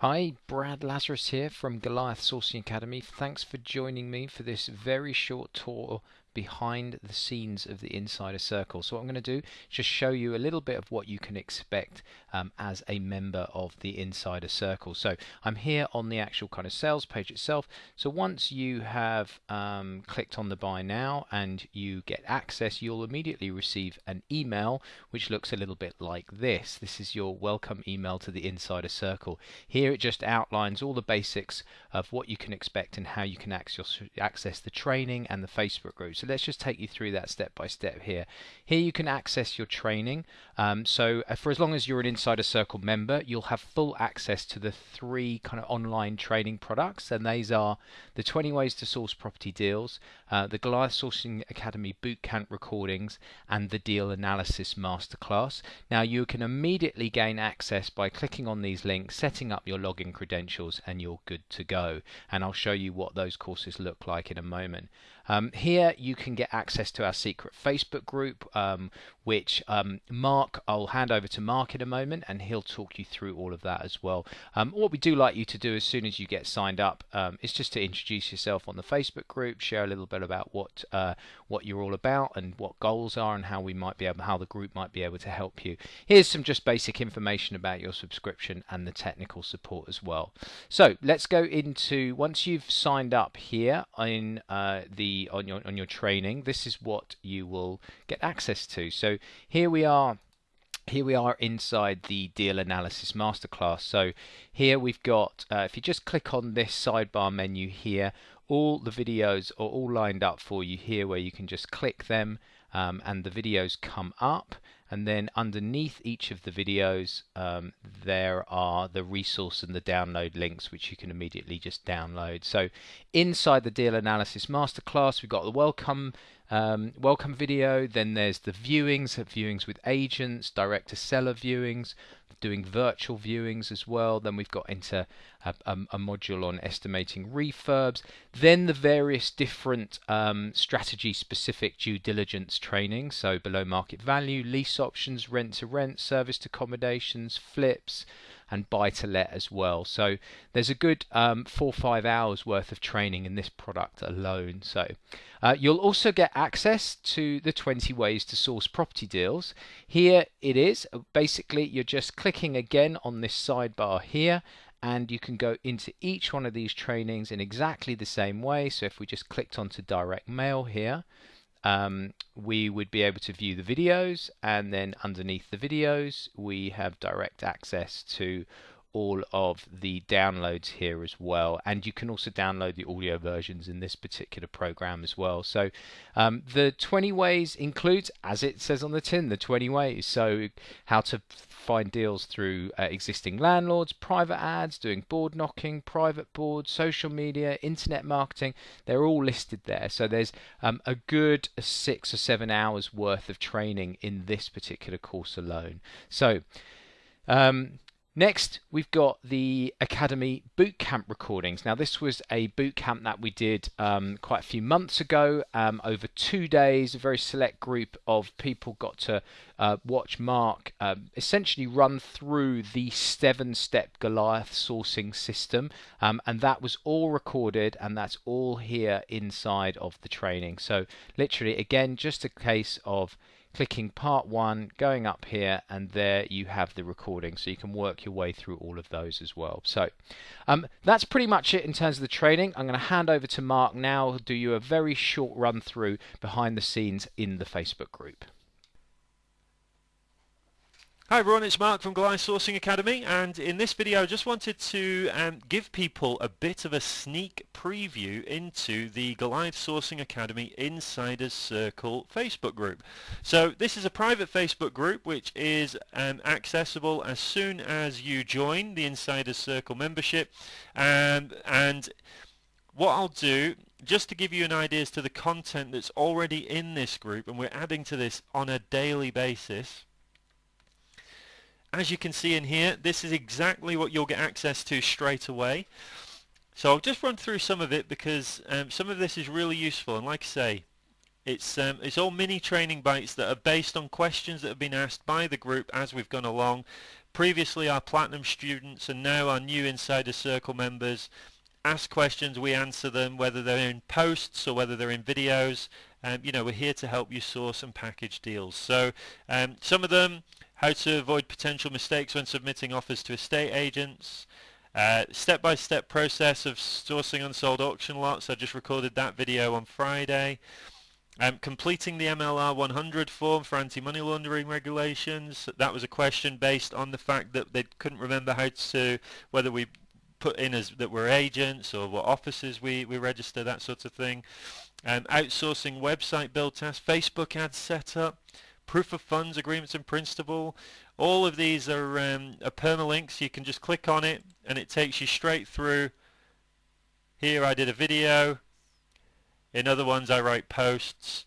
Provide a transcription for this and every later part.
Hi, Brad Lazarus here from Goliath Sourcing Academy. Thanks for joining me for this very short tour behind the scenes of the Insider Circle. So what I'm going to do is just show you a little bit of what you can expect um, as a member of the Insider Circle. So I'm here on the actual kind of sales page itself. So once you have um, clicked on the buy now and you get access, you'll immediately receive an email which looks a little bit like this. This is your welcome email to the Insider Circle. Here it just outlines all the basics of what you can expect and how you can access the training and the Facebook groups. So let's just take you through that step by step here. Here you can access your training. Um, so uh, for as long as you're an Insider Circle member, you'll have full access to the three kind of online training products, and these are the 20 Ways to Source Property Deals, uh, the Goliath Sourcing Academy Bootcamp recordings, and the Deal Analysis Masterclass. Now you can immediately gain access by clicking on these links, setting up your login credentials, and you're good to go. And I'll show you what those courses look like in a moment. Um, here you can get access to our secret Facebook group, um, which um, Mark, I'll hand over to Mark in a moment, and he'll talk you through all of that as well. Um, what we do like you to do as soon as you get signed up um, is just to introduce yourself on the Facebook group, share a little bit about what uh, what you're all about and what goals are, and how we might be able, how the group might be able to help you. Here's some just basic information about your subscription and the technical support as well. So let's go into once you've signed up here in uh, the on your on your training, this is what you will get access to. So here we are here we are inside the deal analysis masterclass. So here we've got uh, if you just click on this sidebar menu here all the videos are all lined up for you here where you can just click them um, and the videos come up. And then underneath each of the videos um, there are the resource and the download links which you can immediately just download. So inside the deal analysis masterclass we've got the welcome um, welcome video then there's the viewings viewings with agents direct to seller viewings doing virtual viewings as well. Then we've got into a, a, module on estimating refurbs. Then the various different um, strategy specific due diligence training. So below market value, lease options, rent to rent, serviced accommodations, flips, and buy to let as well. So there's a good um, four or five hours worth of training in this product alone. So uh, you'll also get access to the 20 ways to source property deals. Here it is. Basically, you're just clicking again on this sidebar here and you can go into each one of these trainings in exactly the same way. So if we just clicked onto direct mail here, um, we would be able to view the videos and then underneath the videos we have direct access to all of the downloads here as well. And you can also download the audio versions in this particular program as well. So um, the 20 ways includes as it says on the tin the 20 ways. So how to find deals through uh, existing landlords private ads doing board knocking private boards social media internet marketing. They're all listed there. So there's um, a good six or seven hours worth of training in this particular course alone. So um, Next, we've got the Academy Bootcamp recordings. Now, this was a bootcamp that we did um, quite a few months ago um, over two days. A very select group of people got to uh, watch Mark uh, essentially run through the seven step Goliath sourcing system, um, and that was all recorded, and that's all here inside of the training. So, literally, again, just a case of clicking part one, going up here, and there you have the recording. So you can work your way through all of those as well. So um, that's pretty much it in terms of the training. I'm going to hand over to Mark now, do you a very short run through behind the scenes in the Facebook group. Hi everyone, it's Mark from Goliath Sourcing Academy and in this video I just wanted to um, give people a bit of a sneak preview into the Goliath Sourcing Academy Insiders Circle Facebook group. So this is a private Facebook group which is um, accessible as soon as you join the Insiders Circle membership um, and what I'll do just to give you an idea as to the content that's already in this group and we're adding to this on a daily basis as you can see in here, this is exactly what you'll get access to straight away. So I'll just run through some of it because um, some of this is really useful and like I say, it's um, it's all mini training bites that are based on questions that have been asked by the group as we've gone along previously our Platinum students and now our new Insider Circle members ask questions, we answer them, whether they're in posts or whether they're in videos. Um, you know, we're here to help you source and package deals. So um, some of them, how to avoid potential mistakes when submitting offers to estate agents, uh, step-by-step process of sourcing unsold auction lots. I just recorded that video on Friday. Um, completing the MLR 100 form for anti-money laundering regulations. That was a question based on the fact that they couldn't remember how to, whether we put in as that we're agents or what offices we, we register, that sort of thing. Um, outsourcing website build test, Facebook ads setup, proof of funds agreements in principle. All of these are, um, are permalinks. You can just click on it and it takes you straight through. Here I did a video. In other ones I write posts.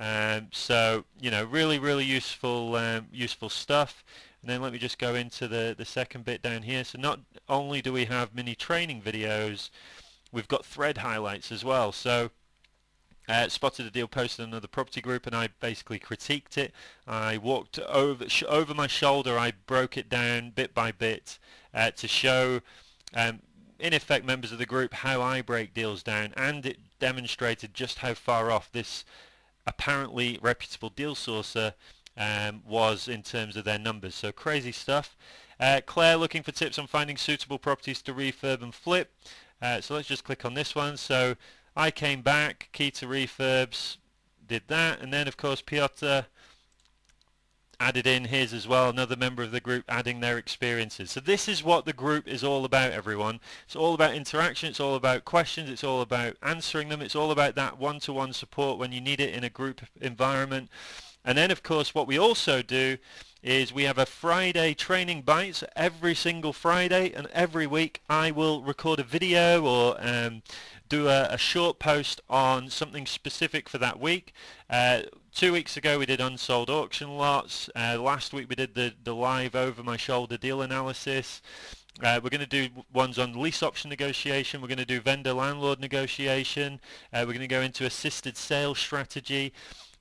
Um, so you know, really, really useful, um, useful stuff. And then let me just go into the the second bit down here. So not only do we have mini training videos, we've got thread highlights as well. So uh, spotted a deal posted in another property group and I basically critiqued it. I walked over over my shoulder, I broke it down bit by bit uh, to show um, in effect members of the group how I break deals down and it demonstrated just how far off this apparently reputable deal sourcer um, was in terms of their numbers. So crazy stuff. Uh, Claire looking for tips on finding suitable properties to refurb and flip. Uh, so let's just click on this one. So I came back, key to refurbs, did that, and then of course Piotr added in his as well, another member of the group adding their experiences. So this is what the group is all about, everyone. It's all about interaction, it's all about questions, it's all about answering them, it's all about that one-to-one -one support when you need it in a group environment. And then of course what we also do is we have a Friday training bites every single Friday and every week I will record a video or um, do a, a, short post on something specific for that week. Uh, two weeks ago we did unsold auction lots. Uh, last week we did the, the live over my shoulder deal analysis. Uh, we're going to do ones on lease option negotiation. We're going to do vendor landlord negotiation. Uh, we're going to go into assisted sales strategy.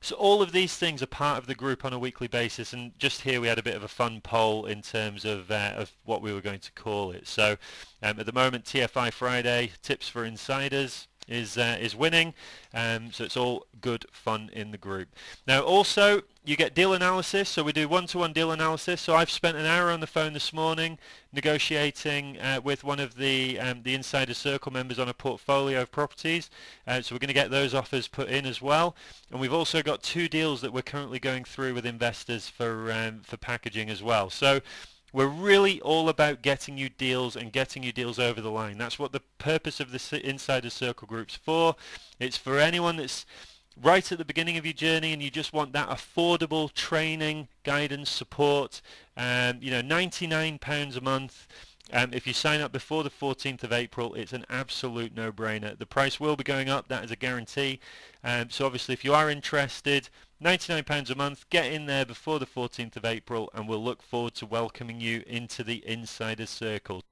So all of these things are part of the group on a weekly basis, and just here we had a bit of a fun poll in terms of uh, of what we were going to call it. So um, at the moment, TFI Friday tips for insiders is uh, is winning. Um, so it's all good fun in the group. Now also you get deal analysis. So we do one-to-one deal analysis. So I've spent an hour on the phone this morning negotiating uh, with one of the um, the Insider Circle members on a portfolio of properties. Uh, so we're going to get those offers put in as well. And we've also got two deals that we're currently going through with investors for um, for packaging as well. So we're really all about getting you deals and getting you deals over the line. That's what the purpose of the Insider Circle group's for. It's for anyone that's right at the beginning of your journey and you just want that affordable training, guidance, support. Um, you know, £99 a month. Um, if you sign up before the 14th of April, it's an absolute no-brainer. The price will be going up, that is a guarantee. Um, so obviously if you are interested, £99 a month. Get in there before the 14th of April and we'll look forward to welcoming you into the Insider Circle.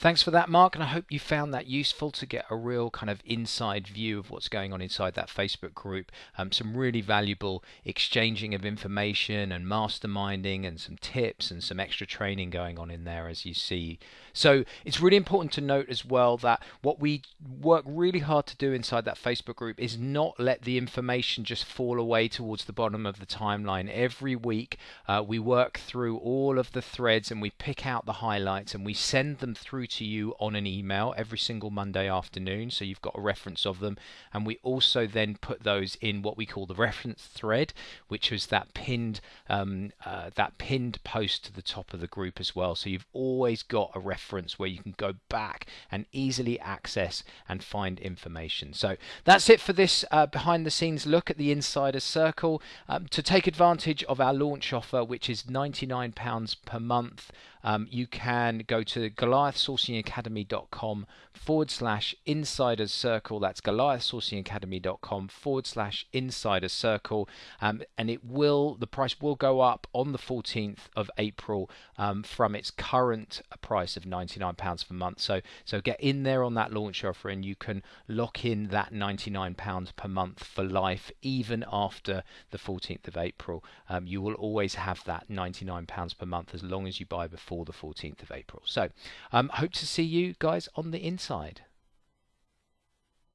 Thanks for that, Mark, and I hope you found that useful to get a real kind of inside view of what's going on inside that Facebook group. Um, some really valuable exchanging of information and masterminding, and some tips and some extra training going on in there, as you see. So it's really important to note as well that what we work really hard to do inside that Facebook group is not let the information just fall away towards the bottom of the timeline. Every week, uh, we work through all of the threads and we pick out the highlights and we send them through to you on an email every single Monday afternoon, so you've got a reference of them. And we also then put those in what we call the reference thread, which is that pinned um, uh, that pinned post to the top of the group as well. So you've always got a reference where you can go back and easily access and find information. So that's it for this uh, behind the scenes look at the Insider Circle. Um, to take advantage of our launch offer, which is £99 per month, um, you can go to Goliath Source goliathsourcingacademy.com forward slash insiders circle. That's goliathsourcingacademy.com forward slash insiders circle. Um, and it will, the price will go up on the 14th of April um, from its current price of £99 per month. So, so get in there on that launch offer and you can lock in that £99 per month for life, even after the 14th of April. Um, you will always have that £99 per month as long as you buy before the 14th of April. So, um, hope to see you guys on the inside.